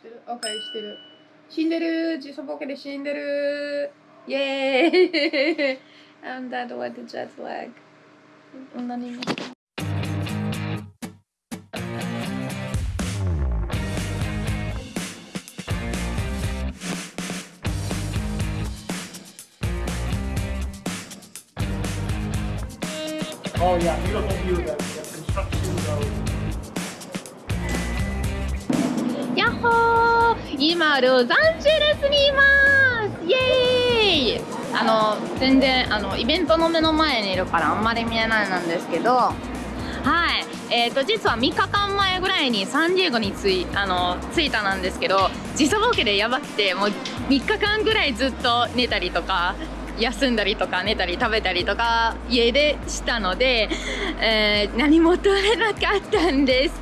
してる ?OK してる死んでる時差ボケで死んでるイェーイ I'm dead with the jet lag 何も Oh yeah, beautiful view of the, the construction road. やっほー今ロサンゼルスにいます。イエーイ。あの全然あのイベントの目の前にいるからあんまり見えないなんですけど。はい。えーと実は3日間前ぐらいにサンディエゴに着いあの着いたなんですけど時差ボケでやばくてもう3日間ぐらいずっと寝たりとか休んだりとか寝たり食べたりとか家でしたので、えー何も取れなかったんです。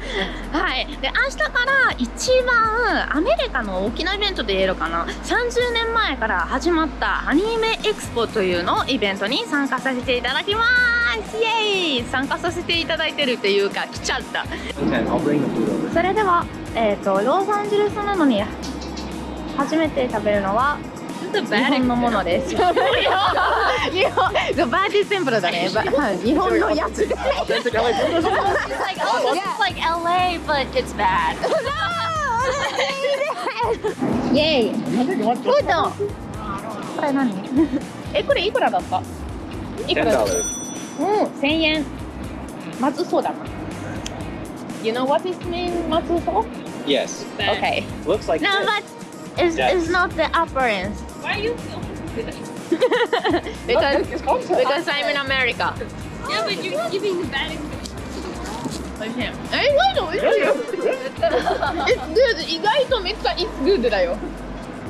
はい、で明日から一番アメリカの大きなイベントで言えるかな。30年前から始まったアニメエクスポというのイベントに参加させていただきます。イエーイ！参加させていただいてるっていうか来ちゃった.それでは、えー、とロサンゼルスなのに初めて食べるのは日本のものです。日本、バーティーセンプルだね。日本のやつ。It's like oh, it's like LA, but it's bad. イェイ。Think you want フード。これ何？え、これいくらだった？いくらだった？$10. うん、千円。まずそうだな。You know what is mean まずそう Yes. Okay. Looks like No, shit. but it's, Yes. it's not the appearance. Why are you? because It's concept. because I'm in America. Yeah, but you're giving bad. え、意外と美味しいよ。It's good. 意外とめっちゃ It's good だよ。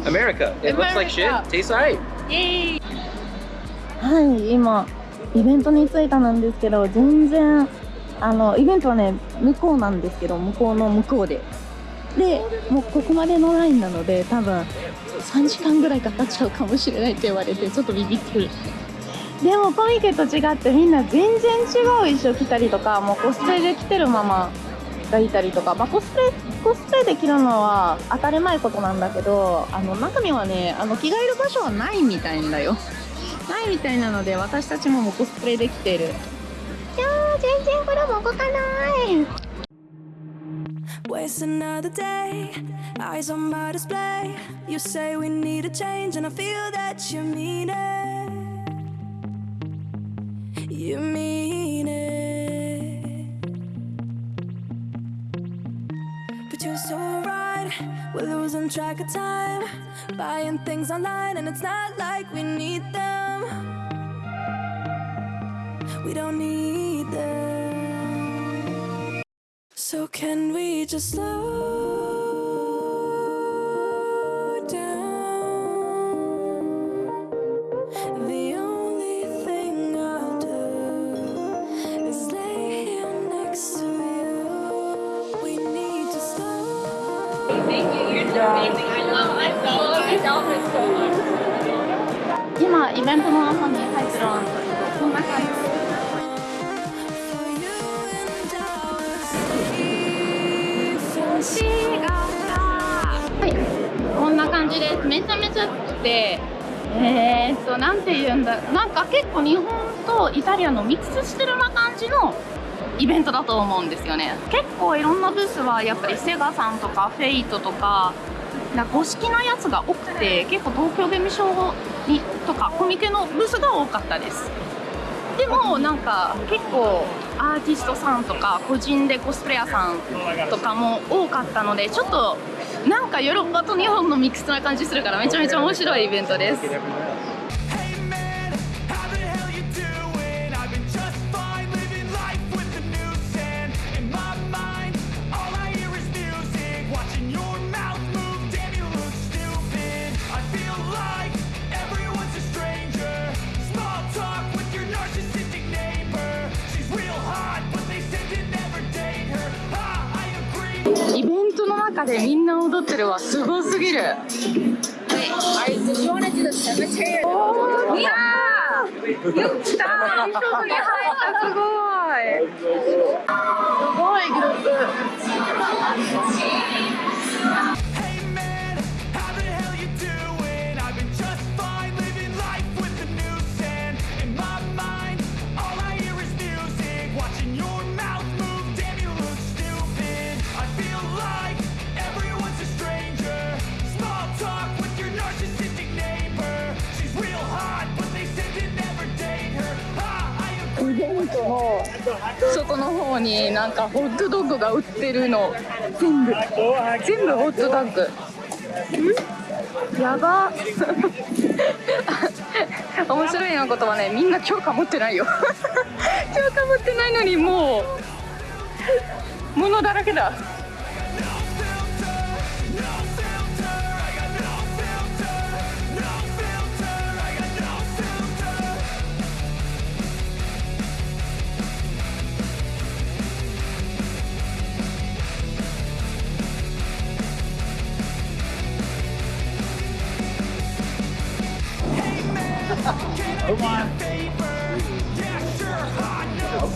America. It looks like shit. America. Tastes alright. はい、今イベントに着いたなんですけど、全然あのイベントはね向こうなんですけど、向こうの向こうで。で、もうここまでのラインなので、多分3時間ぐらいかかっちゃうかもしれないって言われて、ちょっとビビってる。でもコミケと違ってみんな全然違う衣装着たりとか、もうコスプレで着てるままがいたりとか、まあ、コスプレコスプレで着るのは当たり前ことなんだけど、あの中身はね、あの着替える場所はないみたいんだよ。ないみたいなので私たちももうコスプレできてるいやー全然これも動かない Waste another day, eyes on my display. You say we need a change, and I feel that you mean it. You mean it. But you're so right, we're losing track of time. Buying things online, and it's not like we need them. We don't need them. So can we just slow down? The only thing I'll do is lay here next to you. We need to slow. Thank you. You're so amazing. I love myself. I love it so much. 今イベントの中に入ってるんですけどこんな感じ じですめちゃめちゃ暑くてえー、っとなんて言うんだなんか結構日本とイタリアのミックスしてるな感じのイベントだと思うんですよね。結構いろんなブースはやっぱりセガさんとかフェイトとかなんか公式なやつが多くて結構東京ゲームショウにとかコミケのブースが多かったです。でもなんか結構アーティストさんとか個人でコスプレイヤーさんとかも多かったのでちょっとなんかヨーロッパと日本のミックスな感じするからめちゃめちゃ面白いイベントです。イベントの中でみんなるわ。すごすぎる。すごい。すごいグループそこの方になんかホットドッグが売ってるの。全部。全部ホットドッグ。やば。面白いなことはね。みんな許可持ってないよ。許可持ってないのにもう物だらけだ。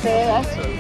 Okay, that's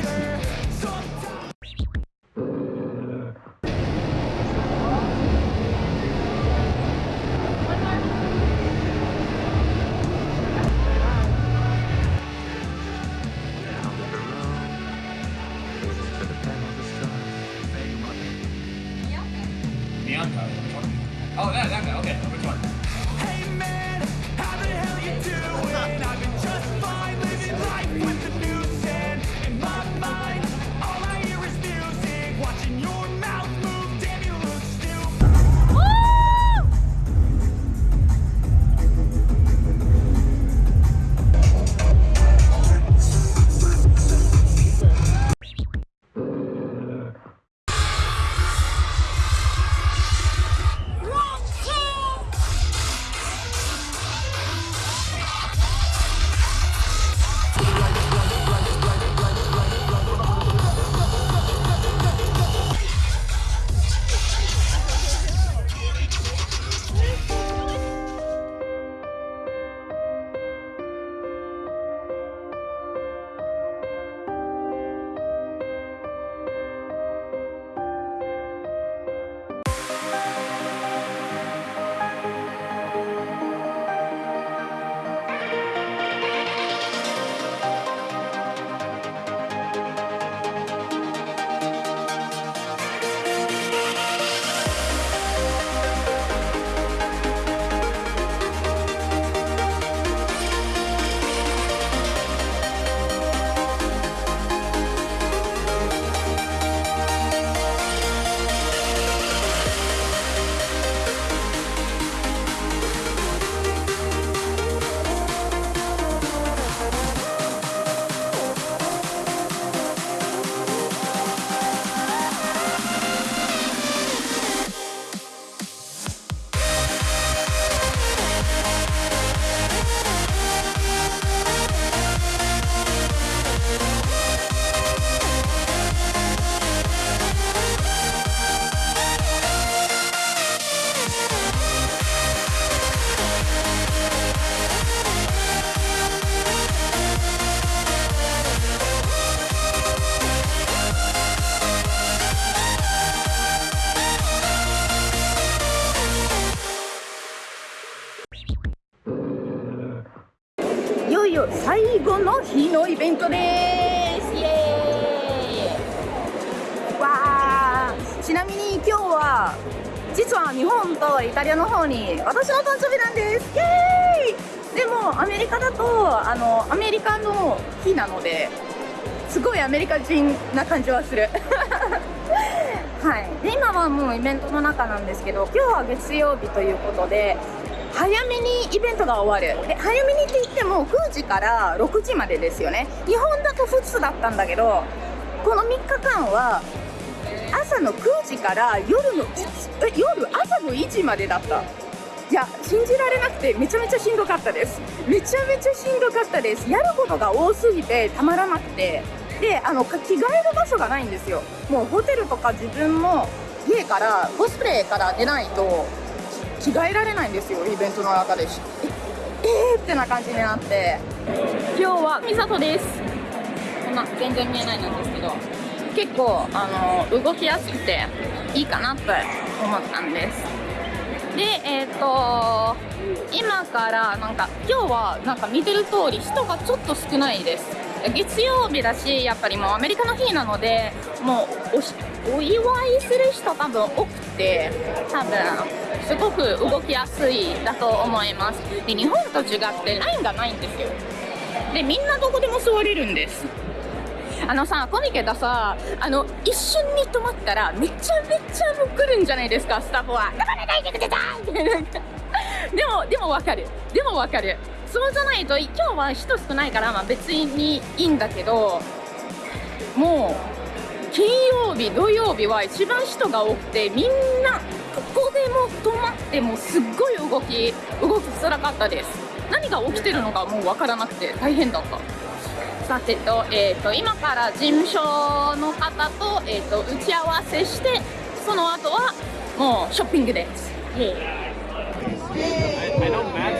よ最後の日のイベントです。イエーイ。わー。ちなみに今日は実は日本とイタリアの方に私の誕生日なんです。イエーイ。でもアメリカだとあのアメリカの日なのですごいアメリカ人な感じはする。はい。で今はもうイベントの中なんですけど今日は月曜日ということで早めにイベントが終わる。で早めにって言っても9時から6時までですよね。日本だと普通だったんだけどこの3日間は朝の9時から夜の1え夜朝の1時までだった。いや信じられなくてめちゃめちゃしんどかったです。めちゃめちゃしんどかったです。やることが多すぎてたまらなくて。であの着替える場所がないんですよ。もうホテルとか自分の家からコスプレから出ないと着替えられないんですよイベントの中で。しええー、ってな感じになって。今日は美里です。こんな全然見えないんですけど。結構あの動きやすくていいかなと思ったんです。でえっ、と今からなんか今日はなんか見てる通り人がちょっと少ないです。月曜日だしやっぱりもうアメリカの日なのでもうお祝いする人多分多くて多分すごく動きやすいだと思います。で日本と違ってラインがないんですよ。でみんなどこでも座れるんです。あのさコミケださあの一瞬に止まったらめちゃめちゃもう来るんじゃないですかスタッフは「頑張れ大丈夫でさ!」ってなでもでもわかる。でもわかる。そうじゃないと今日は人少ないから、まあ、別にいいんだけどもう金曜日土曜日は一番人が多くてみんなここでも止まってもすっごい動き動きづらかったです。何が起きてるのかもう分からなくて大変だった。さてと,、えー、と今から事務所の方と,、えー、と打ち合わせしてその後はもうショッピングです。イエー。イ